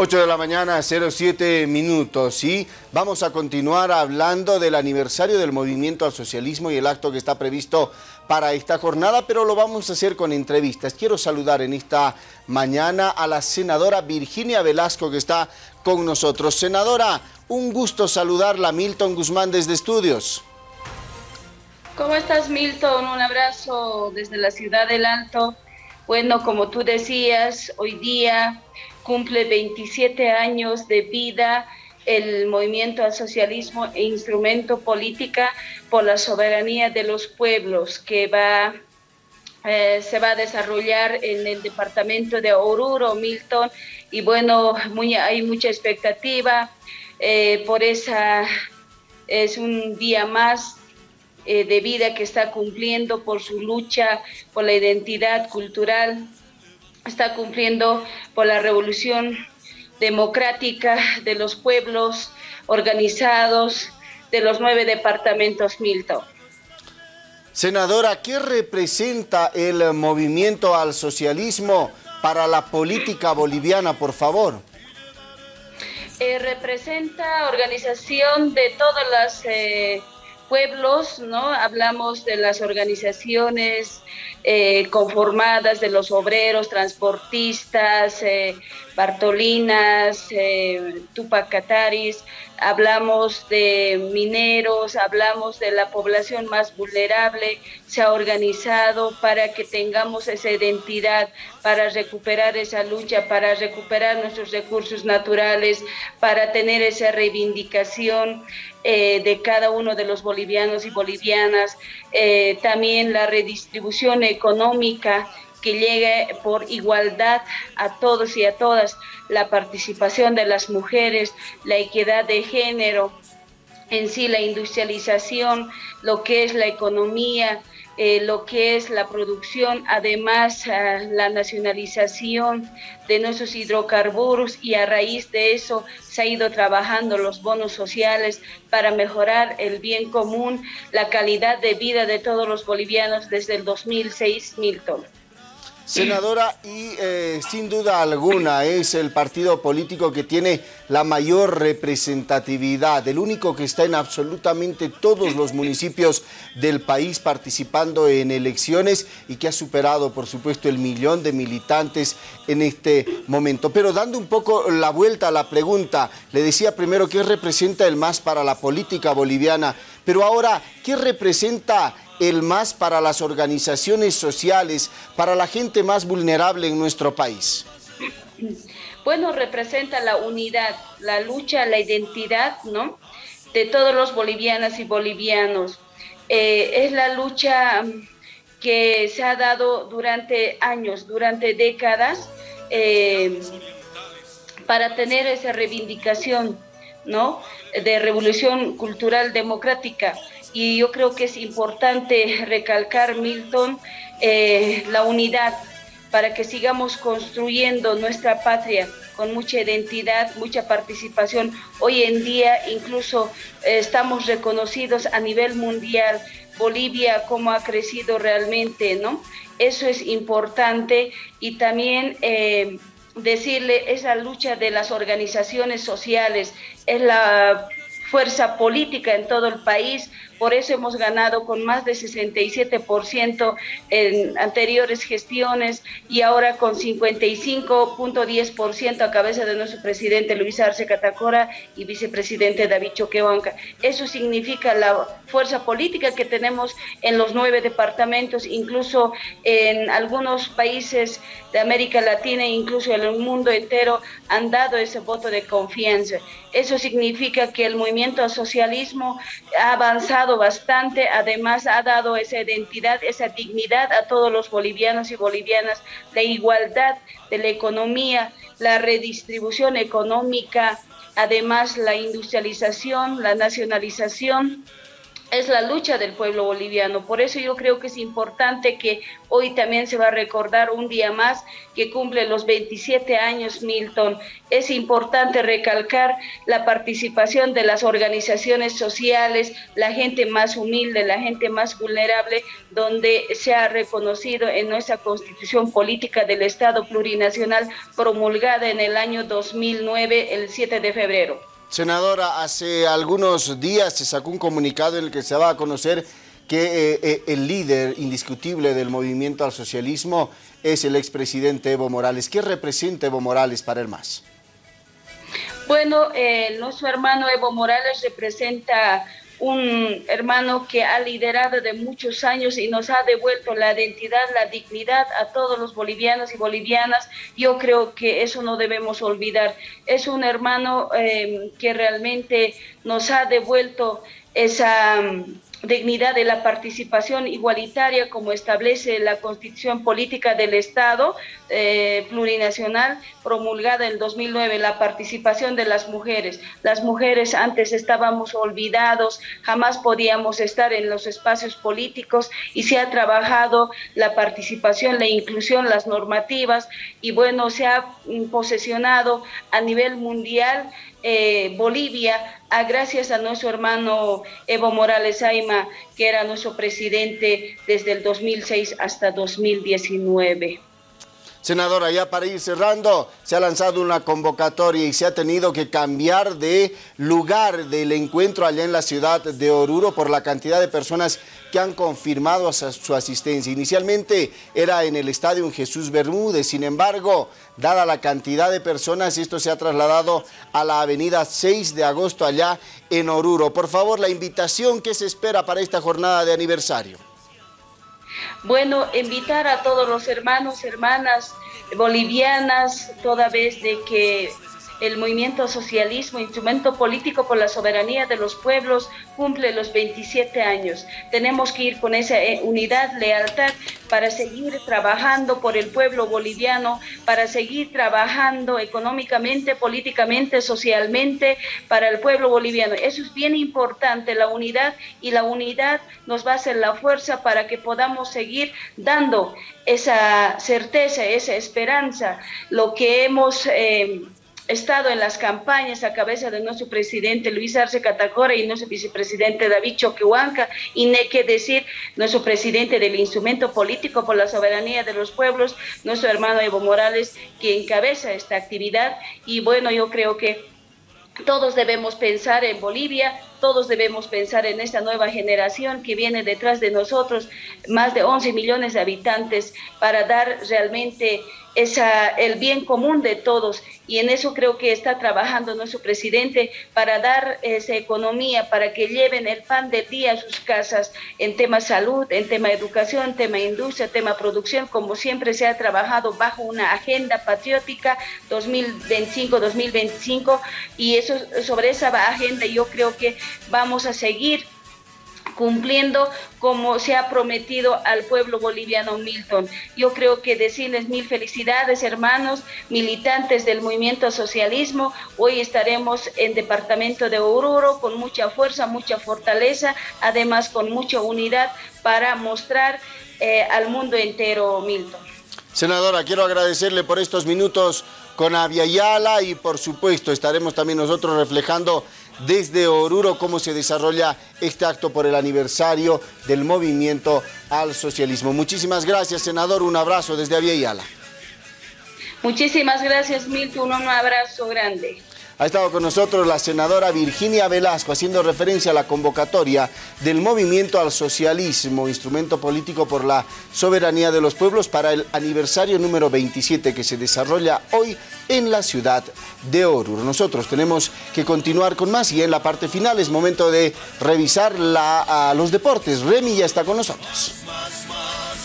8 de la mañana, 07 minutos, y vamos a continuar hablando del aniversario del movimiento al socialismo y el acto que está previsto para esta jornada, pero lo vamos a hacer con entrevistas. Quiero saludar en esta mañana a la senadora Virginia Velasco que está con nosotros. Senadora, un gusto saludarla, Milton Guzmán desde Estudios. ¿Cómo estás, Milton? Un abrazo desde la ciudad del Alto. Bueno, como tú decías, hoy día cumple 27 años de vida el movimiento al socialismo e instrumento política por la soberanía de los pueblos que va eh, se va a desarrollar en el departamento de Oruro, Milton, y bueno, hay mucha expectativa eh, por esa, es un día más eh, de vida que está cumpliendo por su lucha por la identidad cultural está cumpliendo por la revolución democrática de los pueblos organizados de los nueve departamentos Milton. Senadora, ¿qué representa el movimiento al socialismo para la política boliviana, por favor? Eh, representa organización de todas las eh, pueblos, ¿no? Hablamos de las organizaciones eh, conformadas de los obreros, transportistas, eh, Bartolinas, eh, Tupacataris, hablamos de mineros, hablamos de la población más vulnerable, se ha organizado para que tengamos esa identidad, para recuperar esa lucha, para recuperar nuestros recursos naturales, para tener esa reivindicación eh, de cada uno de los bolivianos y bolivianas, eh, también la redistribución económica que llegue por igualdad a todos y a todas, la participación de las mujeres, la equidad de género, en sí la industrialización, lo que es la economía, eh, lo que es la producción, además eh, la nacionalización de nuestros hidrocarburos y a raíz de eso se ha ido trabajando los bonos sociales para mejorar el bien común, la calidad de vida de todos los bolivianos desde el 2006, Milton. Senadora, y eh, sin duda alguna es el partido político que tiene la mayor representatividad, el único que está en absolutamente todos los municipios del país participando en elecciones y que ha superado, por supuesto, el millón de militantes en este momento. Pero dando un poco la vuelta a la pregunta, le decía primero qué representa el MAS para la política boliviana, pero ahora, ¿qué representa el más para las organizaciones sociales, para la gente más vulnerable en nuestro país? Bueno, representa la unidad, la lucha, la identidad, ¿no? De todos los bolivianas y bolivianos. Eh, es la lucha que se ha dado durante años, durante décadas, eh, para tener esa reivindicación, De revolución cultural democrática y yo creo que es importante recalcar, Milton, eh, la unidad para que sigamos construyendo nuestra patria con mucha identidad, mucha participación. Hoy en día incluso eh, estamos reconocidos a nivel mundial, Bolivia, cómo ha crecido realmente, ¿no? Eso es importante y también... Eh, decirle esa lucha de las organizaciones sociales, es la fuerza política en todo el país, por eso hemos ganado con más de 67% en anteriores gestiones y ahora con 55.10% a cabeza de nuestro presidente Luis Arce Catacora y vicepresidente David Choquehuanca. Eso significa la fuerza política que tenemos en los nueve departamentos, incluso en algunos países de América Latina e incluso en el mundo entero han dado ese voto de confianza. Eso significa que el movimiento al socialismo ha avanzado bastante, además ha dado esa identidad, esa dignidad a todos los bolivianos y bolivianas, la igualdad de la economía, la redistribución económica, además la industrialización, la nacionalización es la lucha del pueblo boliviano. Por eso yo creo que es importante que hoy también se va a recordar un día más que cumple los 27 años Milton. Es importante recalcar la participación de las organizaciones sociales, la gente más humilde, la gente más vulnerable, donde se ha reconocido en nuestra constitución política del Estado plurinacional promulgada en el año 2009, el 7 de febrero. Senadora, hace algunos días se sacó un comunicado en el que se va a conocer que eh, eh, el líder indiscutible del movimiento al socialismo es el expresidente Evo Morales. ¿Qué representa Evo Morales para el MAS? Bueno, eh, nuestro hermano Evo Morales representa un hermano que ha liderado de muchos años y nos ha devuelto la identidad, la dignidad a todos los bolivianos y bolivianas. Yo creo que eso no debemos olvidar. Es un hermano eh, que realmente nos ha devuelto esa dignidad de la participación igualitaria como establece la Constitución Política del Estado eh, plurinacional promulgada en 2009, la participación de las mujeres. Las mujeres antes estábamos olvidados, jamás podíamos estar en los espacios políticos y se ha trabajado la participación, la inclusión, las normativas y bueno, se ha posesionado a nivel mundial eh, Bolivia, a, gracias a nuestro hermano Evo Morales Aima, que era nuestro presidente desde el 2006 hasta 2019. Senadora, ya para ir cerrando, se ha lanzado una convocatoria y se ha tenido que cambiar de lugar del encuentro allá en la ciudad de Oruro por la cantidad de personas que han confirmado su asistencia. Inicialmente era en el estadio Jesús Bermúdez, sin embargo, dada la cantidad de personas, esto se ha trasladado a la avenida 6 de agosto allá en Oruro. Por favor, la invitación que se espera para esta jornada de aniversario. Bueno, invitar a todos los hermanos, hermanas bolivianas, toda vez de que el movimiento socialismo, instrumento político por la soberanía de los pueblos, cumple los 27 años. Tenemos que ir con esa eh, unidad, lealtad, para seguir trabajando por el pueblo boliviano, para seguir trabajando económicamente, políticamente, socialmente para el pueblo boliviano. Eso es bien importante, la unidad, y la unidad nos va a hacer la fuerza para que podamos seguir dando esa certeza, esa esperanza, lo que hemos... Eh, estado en las campañas a cabeza de nuestro presidente Luis Arce Catacora y nuestro vicepresidente David Choquehuanca, y no hay que decir nuestro presidente del instrumento político por la soberanía de los pueblos, nuestro hermano Evo Morales, que encabeza esta actividad. Y bueno, yo creo que todos debemos pensar en Bolivia, todos debemos pensar en esta nueva generación que viene detrás de nosotros, más de 11 millones de habitantes, para dar realmente esa, el bien común de todos. Y en eso creo que está trabajando nuestro presidente para dar esa economía, para que lleven el pan del día a sus casas en tema salud, en tema educación, tema industria, tema producción, como siempre se ha trabajado bajo una agenda patriótica 2025-2025. Y eso, sobre esa agenda yo creo que vamos a seguir cumpliendo como se ha prometido al pueblo boliviano Milton. Yo creo que decirles mil felicidades, hermanos, militantes del movimiento socialismo. Hoy estaremos en departamento de Oruro con mucha fuerza, mucha fortaleza, además con mucha unidad para mostrar eh, al mundo entero Milton. Senadora, quiero agradecerle por estos minutos con Aviala y por supuesto estaremos también nosotros reflejando desde Oruro cómo se desarrolla este acto por el aniversario del movimiento al socialismo. Muchísimas gracias, senador. Un abrazo desde Aviala. Muchísimas gracias, Milton. Un abrazo grande. Ha estado con nosotros la senadora Virginia Velasco haciendo referencia a la convocatoria del Movimiento al Socialismo, instrumento político por la soberanía de los pueblos para el aniversario número 27 que se desarrolla hoy en la ciudad de Oruro. Nosotros tenemos que continuar con más y en la parte final es momento de revisar los deportes. Remy ya está con nosotros.